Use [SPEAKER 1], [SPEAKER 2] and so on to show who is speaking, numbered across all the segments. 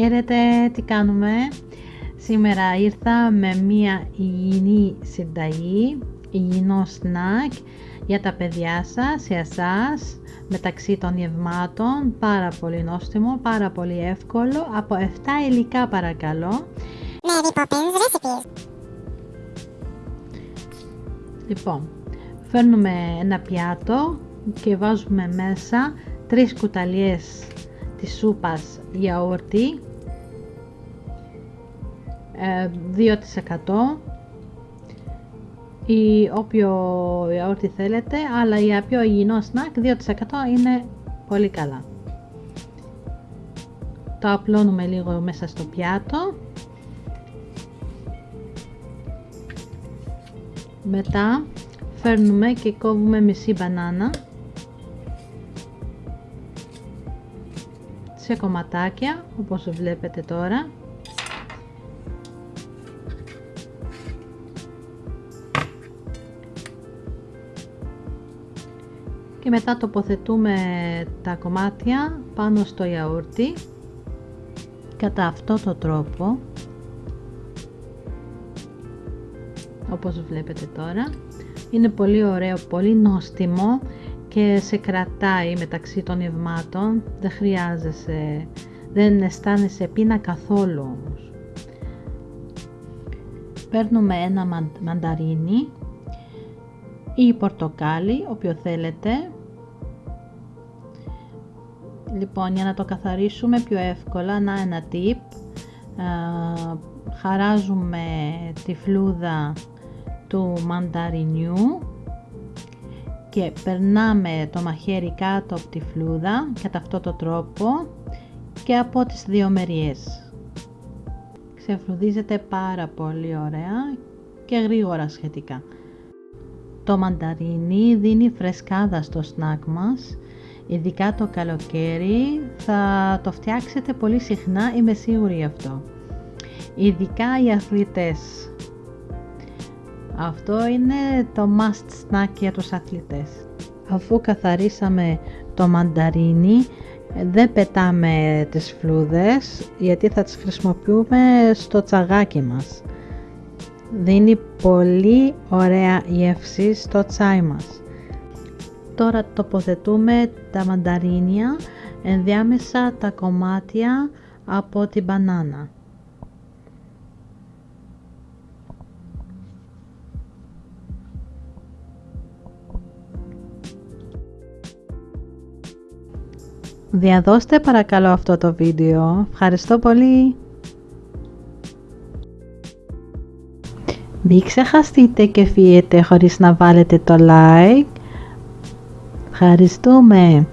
[SPEAKER 1] Χαίρετε, τι κάνουμε; Σήμερα ήρθα με μία υγιεινή συνταγή, υγιεινό σνακ για τα παιδιά σας, για εσάς, μεταξύ των γευμάτων, πάρα πολύ νόστιμο, πάρα πολύ εύκολο, από 7 υλικά παρακαλώ.
[SPEAKER 2] Mary Poppins Recipes.
[SPEAKER 1] Λοιπόν, φέρνουμε ένα πιάτο και βάζουμε μέσα 3 κουταλιές της σούπας γιαούρτι 2% ή όποιο γιαούρτι θέλετε αλλά για πιο υγιεινό σνακ 2% είναι πολύ καλά. Το απλώνουμε λίγο μέσα στο πιάτο. Μετά φέρνουμε και κόβουμε μισή μπανάνα. Σε κομματάκια όπως βλέπετε τώρα και μετά τοποθετούμε τα κομμάτια πάνω στο γιαούρτι κατά αυτό το τρόπο όπως βλέπετε τώρα. Είναι πολύ ωραίο, πολύ νόστιμο και σε κρατάει μεταξύ των ευμάτων. Δεν χρειάζεσαι, δεν αισθάνεσαι πείνα καθόλου όμως. Παίρνουμε ένα μανταρίνι ή πορτοκάλι, όποιο θέλετε λοιπόν για να το καθαρίσουμε πιο εύκολα να ένα tip χαράζουμε τη φλούδα του μανταρινιού και περνάμε το μαχαίρι κάτω από τη φλούδα κατά αυτό το τρόπο και από τις δύο μεριές. Ξεφλουδίζεται πάρα πολύ ωραία και γρήγορα σχετικά. Το μανταρίνι δίνει φρεσκάδα στο σνακ μας, ειδικά το καλοκαίρι θα το φτιάξετε πολύ συχνά, είμαι σίγουρη αυτό. Ειδικά οι αθλητές αυτό είναι το must snack για τους αθλητές. Αφού καθαρίσαμε το μανταρίνι, δεν πετάμε τις φλούδες γιατί θα τις χρησιμοποιούμε στο τσαγάκι μας. Δίνει πολύ ωραία γεύση στο τσάι μας. Τώρα τοποθετούμε τα μανταρίνια ενδιάμεσα τα κομμάτια από την μπανάνα. Διαδώστε παρακαλώ αυτό το βίντεο. Ευχαριστώ πολύ. Μην ξεχαστείτε και φύγετε χωρίς να βάλετε το like. Ευχαριστούμε.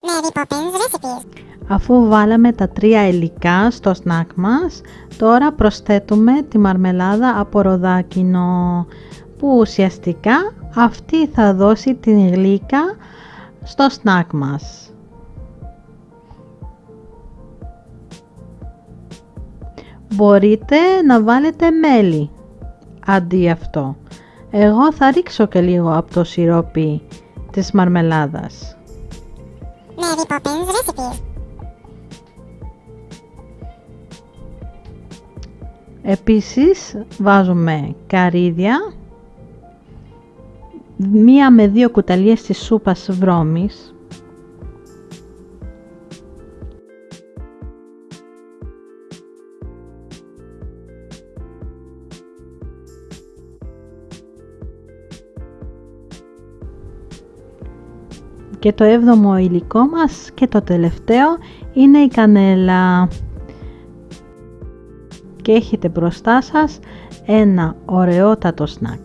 [SPEAKER 2] Mary Poppins Recipes.
[SPEAKER 1] Αφού βάλαμε τα τρία υλικά στο σνακ μας, τώρα προσθέτουμε τη μαρμελάδα από ροδάκινο, που ουσιαστικά αυτή θα δώσει την γλύκα στο σνακ μας. Μπορείτε να βάλετε μέλι αντί αυτό. Εγώ θα ρίξω και λίγο από το σιρόπι της μαρμελάδας.
[SPEAKER 2] Mary Poppins Recipes.
[SPEAKER 1] Επίσης βάζουμε καρύδια, μία με δύο κουταλιές της σούπας βρώμης, και το έβδομο υλικό μας και το τελευταίο είναι η κανέλα και έχετε μπροστά σας ένα ωραιότατο σνακ.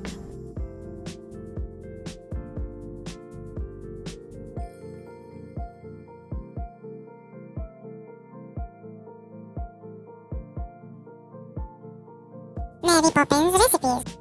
[SPEAKER 2] Mary Poppins Recipes.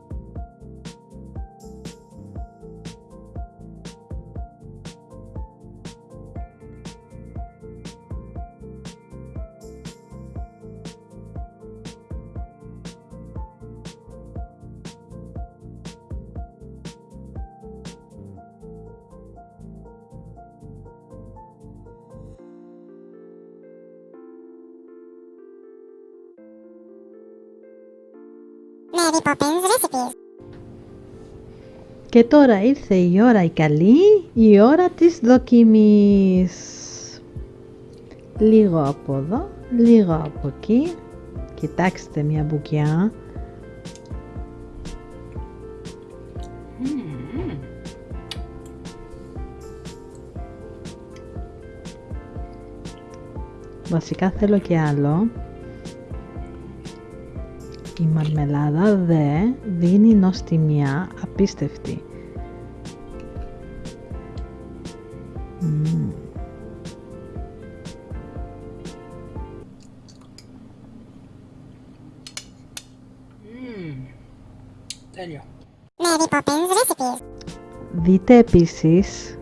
[SPEAKER 2] Mary Poppins Recipes.
[SPEAKER 1] Και τώρα ήρθε η ώρα η καλή, η ώρα της δοκιμής. Λίγο από εδώ, λίγο από εκεί. Κοιτάξτε μια μπουκιά. Βασικά θέλω και άλλο. Η μαρμελάδα δε δίνει νοστιμιά απίστευτη. Μμμ.
[SPEAKER 3] Τέλειο.
[SPEAKER 2] Mary Poppins Recipes.
[SPEAKER 1] Δείτε επίσης